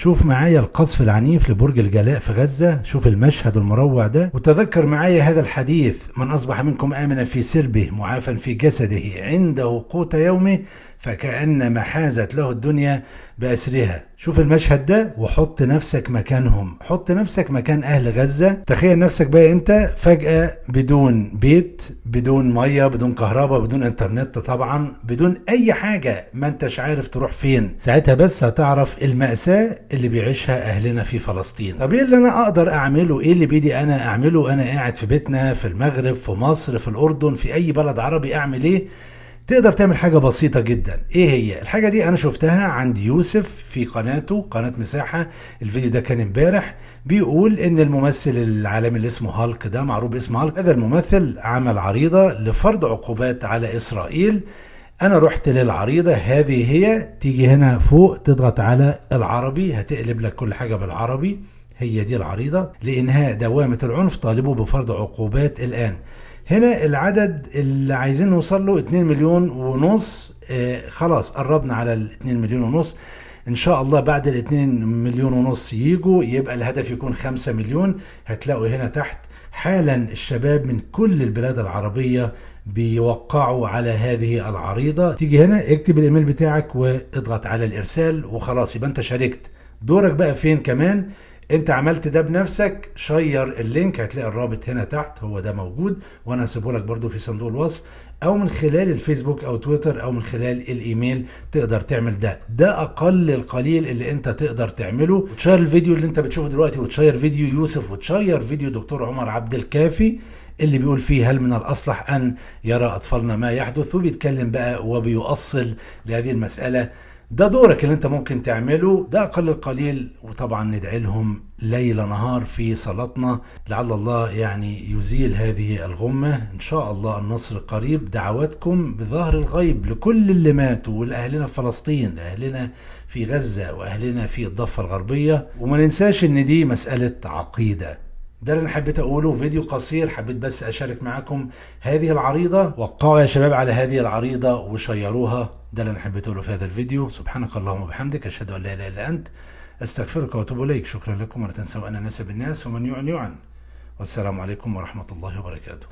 شوف معايا القصف العنيف لبرج الجلاء في غزة شوف المشهد المروع ده وتذكر معايا هذا الحديث من أصبح منكم آمنا في سربه معافا في جسده عنده قوت يومه فكأنما حازت له الدنيا بأسرها. شوف المشهد ده وحط نفسك مكانهم. حط نفسك مكان أهل غزة. تخيل نفسك بقى أنت فجأة بدون بيت بدون مية بدون كهرباء بدون إنترنت طبعا بدون أي حاجة. ما أنتش عارف تروح فين. ساعتها بس هتعرف المأساة اللي بيعيشها أهلنا في فلسطين. طب إيه اللي أنا أقدر أعمله؟ إيه اللي بيدي أنا أعمله؟ أنا قاعد في بيتنا في المغرب في مصر في الأردن في أي بلد عربي أعمل إيه؟ تقدر تعمل حاجة بسيطة جدا. إيه هي؟ الحاجة دي أنا شفتها عند يوسف في قناته قناة مساحة. الفيديو ده كان امبارح. بيقول إن الممثل العالمي اللي اسمه هالك ده معروف باسم هالك هذا الممثل عمل عريضة لفرض عقوبات على إسرائيل. أنا رحت للعريضة هذه هي. تيجي هنا فوق تضغط على العربي هتقلب لك كل حاجة بالعربي. هي دي العريضة لإنهاء دوامة العنف طالبوا بفرض عقوبات الآن. هنا العدد اللي عايزين نوصل له 2 مليون ونص آه خلاص قربنا على ال 2 مليون ونص. إن شاء الله بعد ال 2 مليون ونص يجوا يبقى الهدف يكون 5 مليون. هتلاقوا هنا تحت حالا الشباب من كل البلاد العربية بيوقعوا على هذه العريضة. تيجي هنا اكتب الإيميل بتاعك واضغط على الإرسال وخلاص يبقى أنت شاركت. دورك بقى فين كمان؟ انت عملت ده بنفسك share ال link هتلاقي الرابط هنا تحت هو ده موجود وأنا هسيبه لك برده في صندوق الوصف أو من خلال الفيسبوك أو تويتر أو من خلال الايميل تقدر تعمل ده. ده أقل القليل اللي انت تقدر تعمله. وتشير الفيديو اللي انت بتشوفه دلوقتي وتشير فيديو يوسف وتشير فيديو دكتور عمر عبد الكافي اللي بيقول فيه هل من الأصلح أن يرى أطفالنا ما يحدث وبيتكلم بقى وبيؤصل لهذه المسألة. ده دورك اللي انت ممكن تعمله. ده أقل القليل وطبعا ندعي لهم ليل نهار في صلاتنا. لعل الله يعني يزيل هذه الغمة. إن شاء الله النصر قريب. دعواتكم بظهر الغيب لكل اللي ماتوا والاهلنا في فلسطين اهلنا في غزة وأهلنا في الضفة الغربية. وما ننساش إن دي مسألة عقيدة. ده اللي أنا حبيت أقوله. فيديو قصير حبيت بس أشارك معاكم هذه العريضة. وقعوا يا شباب على هذه العريضة وشيروها. ده اللي أنا حبيت أقوله في هذا الفيديو. سبحانك اللهم وبحمدك. أشهد أن لا إله إلا أنت. أستغفرك وأتوب إليك. شكرا لكم ولا تنسوا أن نسب الناس ومن يعن يعن. والسلام عليكم ورحمة الله وبركاته.